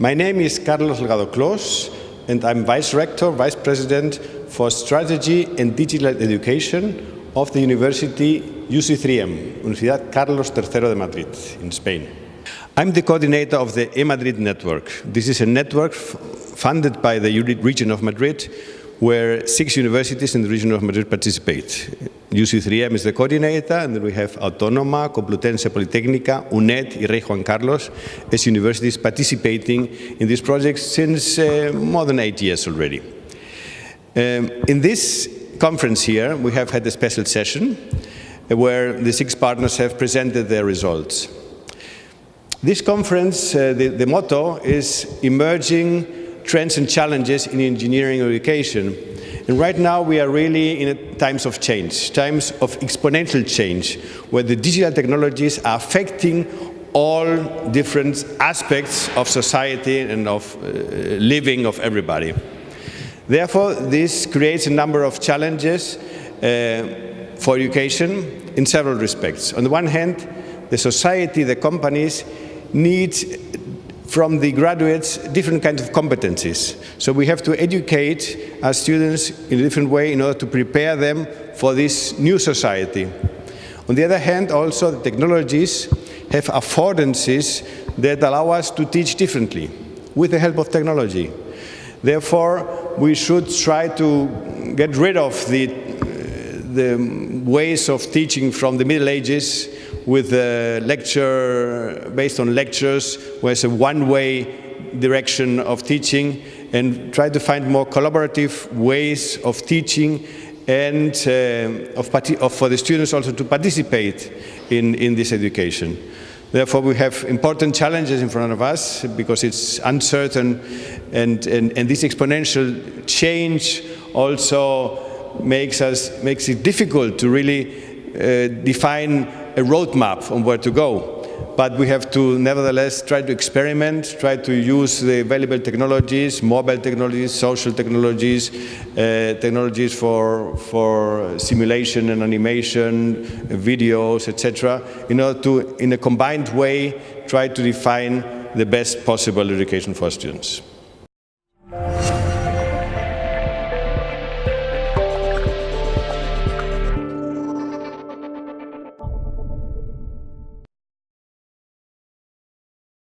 My name is Carlos Delgado Kloos, and I'm Vice Rector, Vice President for Strategy and Digital Education of the University UC3M, Universidad Carlos III de Madrid, in Spain. I'm the coordinator of the eMadrid network. This is a network funded by the region of Madrid where six universities in the region of Madrid participate. UC3M is the coordinator, and then we have Autónoma, Complutense Politécnica, UNED, y Rey Juan Carlos as universities participating in this project since uh, more than eight years already. Um, in this conference here, we have had a special session where the six partners have presented their results. This conference, uh, the, the motto is emerging trends and challenges in engineering education. And right now we are really in times of change, times of exponential change, where the digital technologies are affecting all different aspects of society and of uh, living of everybody. Therefore, this creates a number of challenges uh, for education in several respects. On the one hand, the society, the companies need from the graduates different kinds of competencies. So we have to educate our students in a different way in order to prepare them for this new society. On the other hand, also the technologies have affordances that allow us to teach differently with the help of technology. Therefore, we should try to get rid of the, the ways of teaching from the Middle Ages with a lecture based on lectures it's a one-way direction of teaching and try to find more collaborative ways of teaching and uh, of, of for the students also to participate in, in this education. Therefore, we have important challenges in front of us because it's uncertain and, and, and this exponential change also makes, us, makes it difficult to really uh, define a roadmap on where to go. But we have to nevertheless try to experiment, try to use the available technologies, mobile technologies, social technologies, uh, technologies for, for simulation and animation, videos, etc., in order to, in a combined way, try to define the best possible education for students.